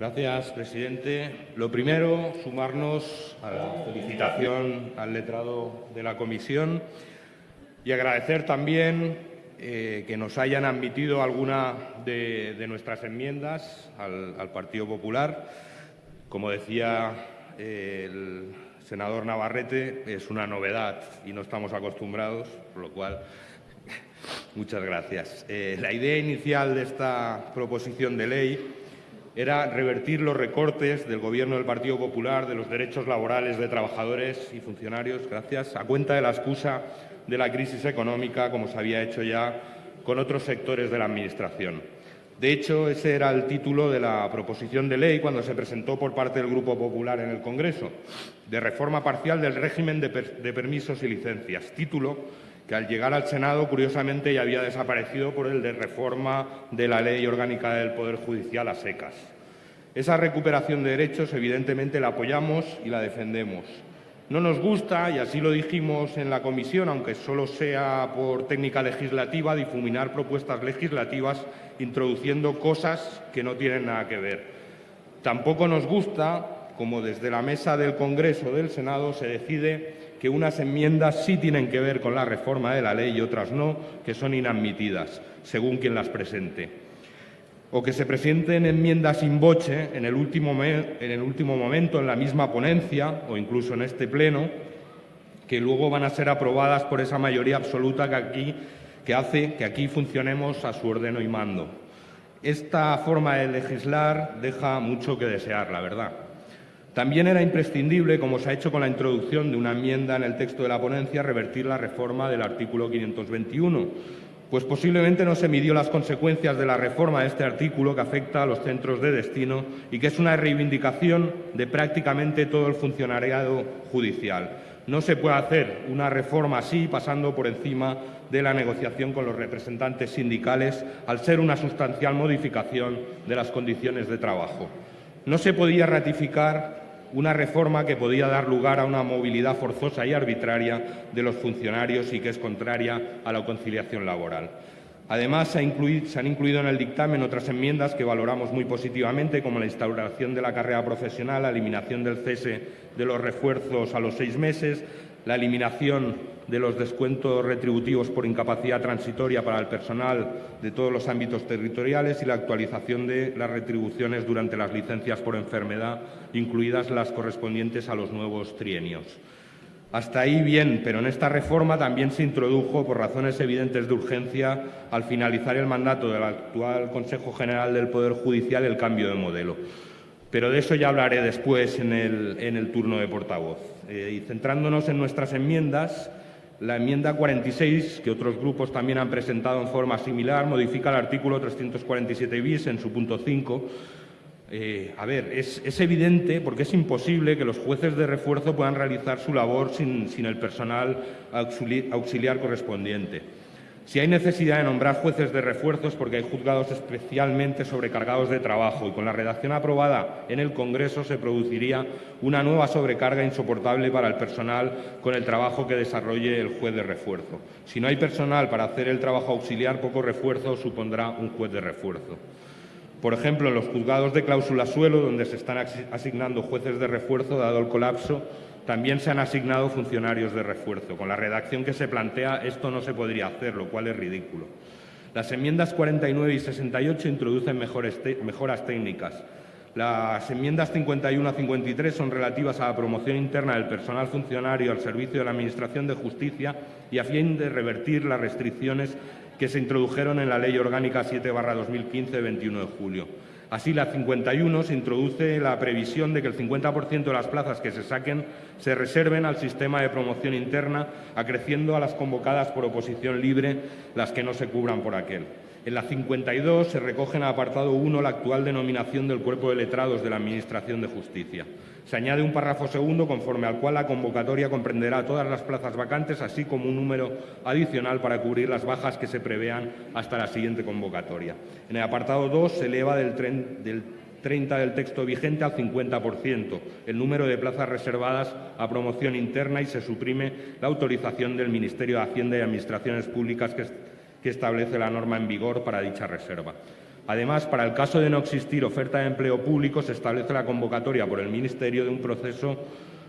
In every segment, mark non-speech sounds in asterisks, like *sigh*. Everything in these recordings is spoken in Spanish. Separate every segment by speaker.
Speaker 1: Gracias, presidente. Lo primero, sumarnos a la felicitación al letrado de la comisión y agradecer también eh, que nos hayan admitido alguna de, nuestras enmiendas al, Partido Popular. Como decía eh, el senador Navarrete, es una novedad y no estamos acostumbrados, por lo cual *laughs* muchas gracias. Eh, la idea inicial de esta proposición de ley era revertir los recortes del Gobierno del Partido Popular de los derechos laborales de trabajadores y funcionarios, gracias, a cuenta de la excusa de la crisis económica, como se había hecho ya con otros sectores de la Administración. De hecho, ese era el título de la proposición de ley cuando se presentó por parte del Grupo Popular en el Congreso, de reforma parcial del régimen de, de permisos y licencias, título que al llegar al Senado, curiosamente, ya había desaparecido por el de reforma de la Ley Orgánica del Poder Judicial a secas. Esa recuperación de derechos, evidentemente, la apoyamos y la defendemos. No nos gusta, y así lo dijimos en la comisión, aunque solo sea por técnica legislativa, difuminar propuestas legislativas introduciendo cosas que no tienen nada que ver. Tampoco nos gusta, como desde la mesa del Congreso del Senado se decide que unas enmiendas sí tienen que ver con la reforma de la ley y otras no, que son inadmitidas, según quien las presente. O que se presenten enmiendas sin boche en el último, en el último momento en la misma ponencia o incluso en este pleno, que luego van a ser aprobadas por esa mayoría absoluta que, aquí, que hace que aquí funcionemos a su ordeno y mando. Esta forma de legislar deja mucho que desear, la verdad. También era imprescindible, como se ha hecho con la introducción de una enmienda en el texto de la ponencia, revertir la reforma del artículo 521, pues posiblemente no se midió las consecuencias de la reforma de este artículo que afecta a los centros de destino y que es una reivindicación de prácticamente todo el funcionariado judicial. No se puede hacer una reforma así pasando por encima de la negociación con los representantes sindicales al ser una sustancial modificación de las condiciones de trabajo. No se podía ratificar una reforma que podía dar lugar a una movilidad forzosa y arbitraria de los funcionarios y que es contraria a la conciliación laboral. Además, se, han incluido en el dictamen otras enmiendas que valoramos muy positivamente, como la instauración de la carrera profesional, la eliminación del cese de los refuerzos a los seis meses, la eliminación de los descuentos retributivos por incapacidad transitoria para el personal de todos los ámbitos territoriales y la actualización de las retribuciones durante las licencias por enfermedad, incluidas las correspondientes a los nuevos trienios. Hasta ahí bien, pero en esta reforma también se introdujo, por razones evidentes de urgencia, al finalizar el mandato del actual Consejo General del Poder Judicial, el cambio de modelo. Pero de eso ya hablaré después en el, turno de portavoz. Eh, y centrándonos en nuestras enmiendas, la enmienda 46, que otros grupos también han presentado en forma similar, modifica el artículo 347 bis en su punto 5. Eh, a ver, es, evidente porque es imposible que los jueces de refuerzo puedan realizar su labor sin, el personal auxiliar correspondiente. Si hay necesidad de nombrar jueces de refuerzos porque hay juzgados especialmente sobrecargados de trabajo y con la redacción aprobada en el Congreso se produciría una nueva sobrecarga insoportable para el personal con el trabajo que desarrolle el juez de refuerzo. Si no hay personal para hacer el trabajo auxiliar, poco refuerzo supondrá un juez de refuerzo. Por ejemplo, en los juzgados de cláusula suelo, donde se están asignando jueces de refuerzo, dado el colapso, también se han asignado funcionarios de refuerzo. Con la redacción que se plantea, esto no se podría hacer, lo cual es ridículo. Las enmiendas 49 y 68 introducen mejoras técnicas. Las enmiendas 51 a 53 son relativas a la promoción interna del personal funcionario al servicio de la Administración de Justicia y a fin de revertir las restricciones que se introdujeron en la Ley Orgánica 7-2015 de 21 de julio. Así, la 51 se introduce la previsión de que el 50% de las plazas que se saquen se reserven al sistema de promoción interna, acreciendo a las convocadas por oposición libre las que no se cubran por aquel. En la 52 se recoge en apartado 1 la actual denominación del Cuerpo de Letrados de la Administración de Justicia. Se añade un párrafo segundo conforme al cual la convocatoria comprenderá todas las plazas vacantes, así como un número adicional para cubrir las bajas que se prevean hasta la siguiente convocatoria. En el apartado 2 se eleva del, del 30 del texto vigente al 50%, el número de plazas reservadas a promoción interna y se suprime la autorización del Ministerio de Hacienda y Administraciones Públicas que establece la norma en vigor para dicha reserva. Además, para el caso de no existir oferta de empleo público, se establece la convocatoria por el Ministerio de un proceso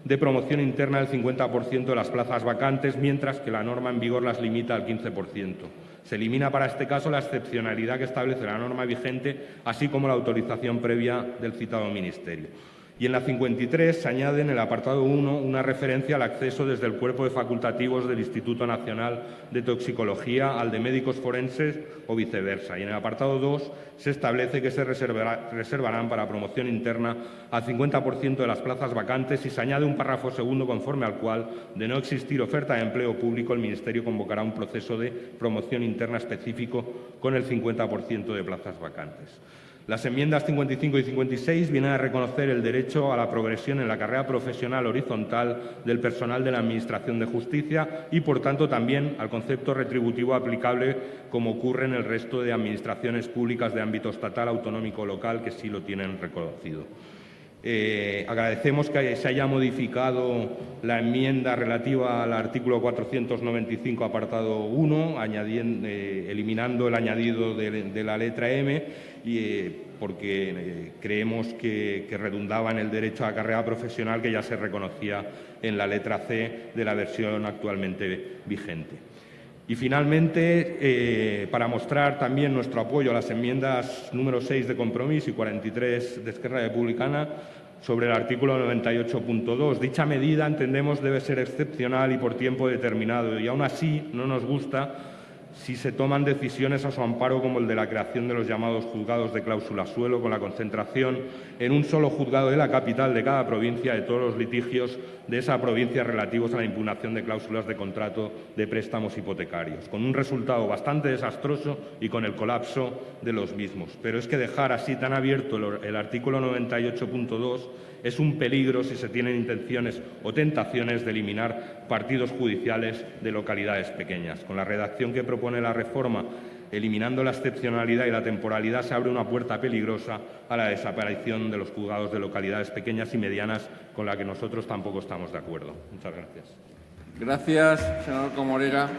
Speaker 1: de promoción interna del 50% de las plazas vacantes, mientras que la norma en vigor las limita al 15%. Se elimina para este caso la excepcionalidad que establece la norma vigente, así como la autorización previa del citado Ministerio. Y en la 53 se añade en el apartado 1 una referencia al acceso desde el cuerpo de facultativos del Instituto Nacional de Toxicología al de médicos forenses o viceversa. Y en el apartado 2 se establece que se reservarán para promoción interna al 50% de las plazas vacantes y se añade un párrafo segundo conforme al cual, de no existir oferta de empleo público, el Ministerio convocará un proceso de promoción interna específico con el 50% de plazas vacantes. Las enmiendas 55 y 56 vienen a reconocer el derecho a la progresión en la carrera profesional horizontal del personal de la Administración de Justicia y, por tanto, también al concepto retributivo aplicable como ocurre en el resto de administraciones públicas de ámbito estatal, autonómico o local que sí lo tienen reconocido. Eh, agradecemos que se haya modificado la enmienda relativa al artículo 495, apartado 1, eh, eliminando el añadido de, la letra M, eh, porque creemos que, que, redundaba en el derecho a la carrera profesional que ya se reconocía en la letra C de la versión actualmente vigente. Y finalmente, para mostrar también nuestro apoyo a las enmiendas número 6 de compromiso y 43 de Esquerra Republicana, sobre el artículo 98.2. Dicha medida, entendemos, debe ser excepcional y por tiempo determinado y aún así no nos gusta si se toman decisiones a su amparo como el de la creación de los llamados juzgados de cláusula suelo, con la concentración en un solo juzgado de la capital de cada provincia de todos los litigios de esa provincia relativos a la impugnación de cláusulas de contrato de préstamos hipotecarios, con un resultado bastante desastroso y con el colapso de los mismos. Pero es que dejar así tan abierto el artículo 98.2 es un peligro si se tienen intenciones o tentaciones de eliminar partidos judiciales de localidades pequeñas. Con la redacción que propone la reforma, eliminando la excepcionalidad y la temporalidad, se abre una puerta peligrosa a la desaparición de los juzgados de localidades pequeñas y medianas, con la que nosotros tampoco estamos de acuerdo. Muchas gracias.
Speaker 2: Gracias, senador Comorega.